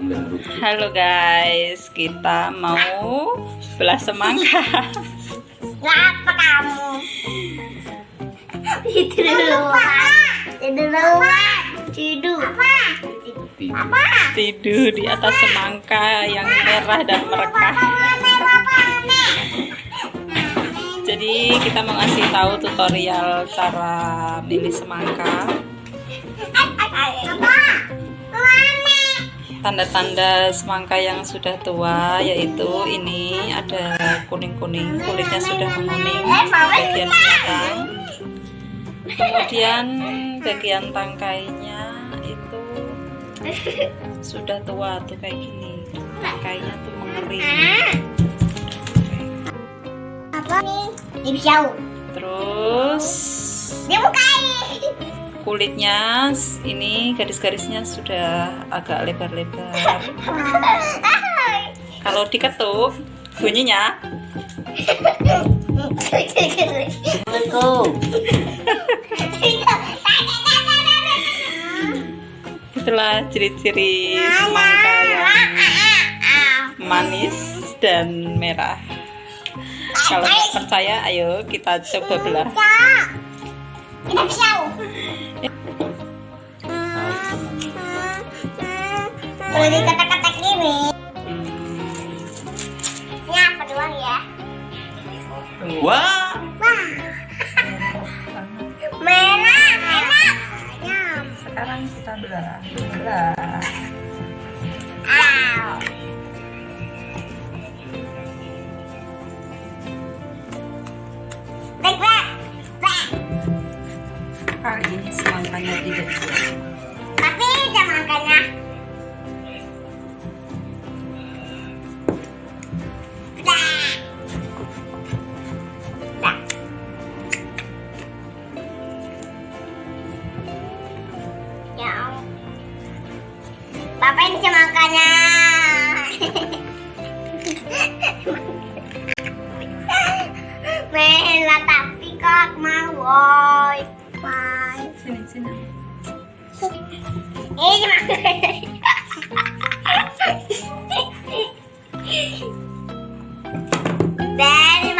Halo guys, kita mau belah semangka. Ngapa kamu? Tidur dulu, Tidur dulu, Tidur. Apa? Apa? Tidur di atas semangka yang merah dan merekah. Jadi kita mau ngasih tahu tutorial cara milih semangka. Apa? Tanda-tanda semangka yang sudah tua yaitu ini ada kuning-kuning, kulitnya sudah menguning bagian belakang. Kemudian bagian tangkainya itu sudah tua tuh kayak gini. Tangkainya tuh mengering. Apa nih? Ini pisau. Terus Dia bukain. Kulitnya ini garis-garisnya sudah agak lebar-lebar. Kalau diketuk bunyinya itulah ciri-ciri semangka yang manis dan merah. Kalau percaya, ayo kita coba belah. Pisau. Kalau diketek-ketek gini, ini apa doang ya? Wah, Wah, merah, sekarang kita belah. Belah. Au. Tapi jangan makannya. Ya. Papa ini semangkanya. Merah tapi kok mau woi. Venezuela. Ella. Ven,